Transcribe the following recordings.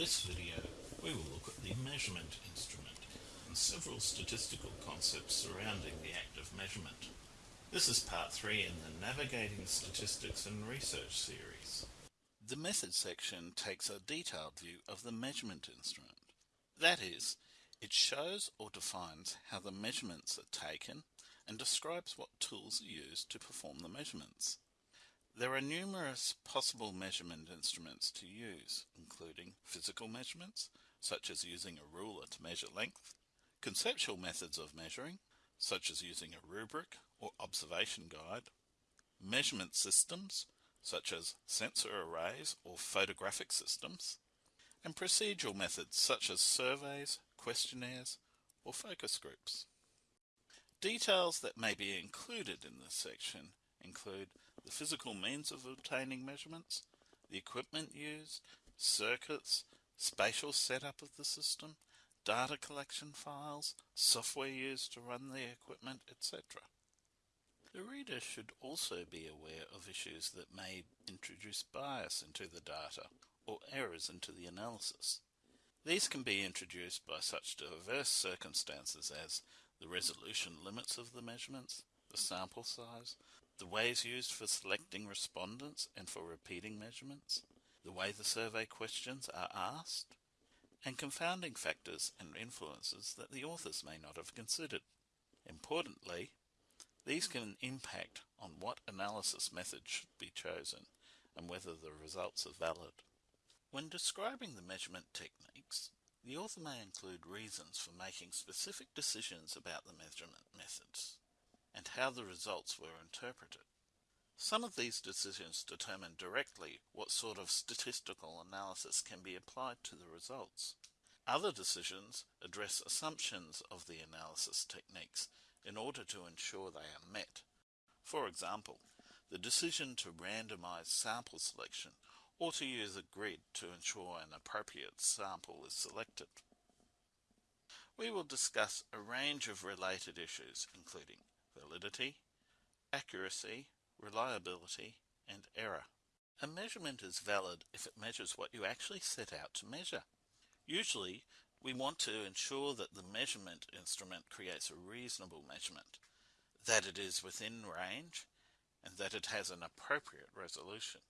this video, we will look at the measurement instrument and several statistical concepts surrounding the act of measurement. This is part 3 in the Navigating Statistics and Research series. The method section takes a detailed view of the measurement instrument. That is, it shows or defines how the measurements are taken and describes what tools are used to perform the measurements. There are numerous possible measurement instruments to use, including physical measurements, such as using a ruler to measure length, conceptual methods of measuring, such as using a rubric or observation guide, measurement systems, such as sensor arrays or photographic systems, and procedural methods such as surveys, questionnaires, or focus groups. Details that may be included in this section include the physical means of obtaining measurements, the equipment used, circuits, spatial setup of the system, data collection files, software used to run the equipment, etc. The reader should also be aware of issues that may introduce bias into the data or errors into the analysis. These can be introduced by such diverse circumstances as the resolution limits of the measurements, the sample size, the ways used for selecting respondents and for repeating measurements, the way the survey questions are asked, and confounding factors and influences that the authors may not have considered. Importantly, these can impact on what analysis method should be chosen and whether the results are valid. When describing the measurement techniques, the author may include reasons for making specific decisions about the measurement methods and how the results were interpreted. Some of these decisions determine directly what sort of statistical analysis can be applied to the results. Other decisions address assumptions of the analysis techniques in order to ensure they are met. For example, the decision to randomize sample selection or to use a grid to ensure an appropriate sample is selected. We will discuss a range of related issues including validity, accuracy, reliability, and error. A measurement is valid if it measures what you actually set out to measure. Usually, we want to ensure that the measurement instrument creates a reasonable measurement, that it is within range, and that it has an appropriate resolution.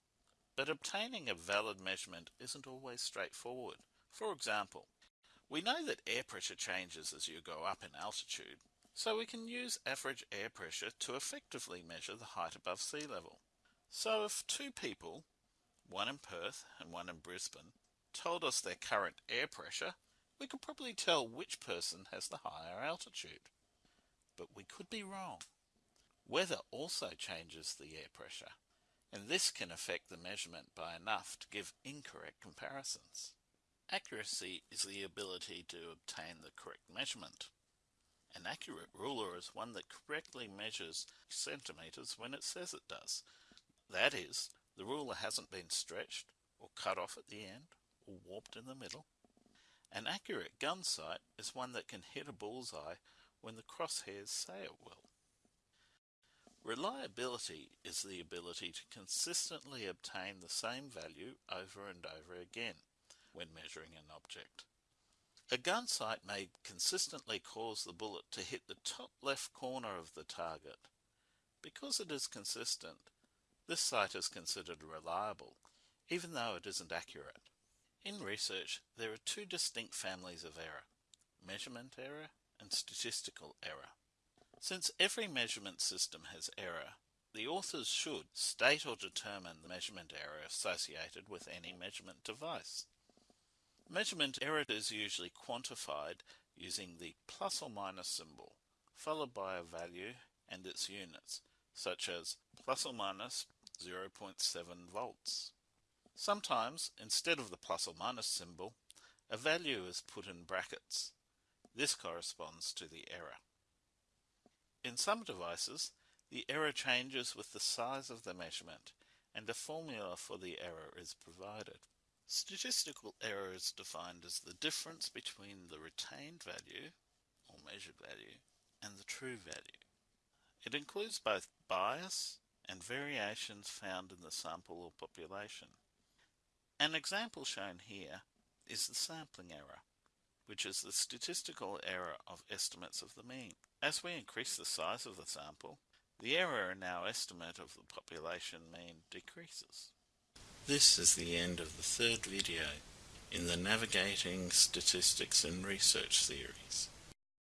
But obtaining a valid measurement isn't always straightforward. For example, we know that air pressure changes as you go up in altitude, so we can use average air pressure to effectively measure the height above sea level. So if two people, one in Perth and one in Brisbane, told us their current air pressure, we could probably tell which person has the higher altitude. But we could be wrong. Weather also changes the air pressure, and this can affect the measurement by enough to give incorrect comparisons. Accuracy is the ability to obtain the correct measurement. An accurate ruler is one that correctly measures centimetres when it says it does. That is, the ruler hasn't been stretched or cut off at the end or warped in the middle. An accurate gun sight is one that can hit a bullseye when the crosshairs say it will. Reliability is the ability to consistently obtain the same value over and over again when measuring an object. A gun sight may consistently cause the bullet to hit the top left corner of the target. Because it is consistent, this sight is considered reliable, even though it isn't accurate. In research, there are two distinct families of error, measurement error and statistical error. Since every measurement system has error, the authors should state or determine the measurement error associated with any measurement device. Measurement error is usually quantified using the plus or minus symbol, followed by a value and its units, such as plus or minus 0.7 volts. Sometimes, instead of the plus or minus symbol, a value is put in brackets. This corresponds to the error. In some devices, the error changes with the size of the measurement, and a formula for the error is provided. Statistical error is defined as the difference between the retained value, or measured value, and the true value. It includes both bias and variations found in the sample or population. An example shown here is the sampling error, which is the statistical error of estimates of the mean. As we increase the size of the sample, the error in our estimate of the population mean decreases. This is the end of the third video in the Navigating Statistics and Research series.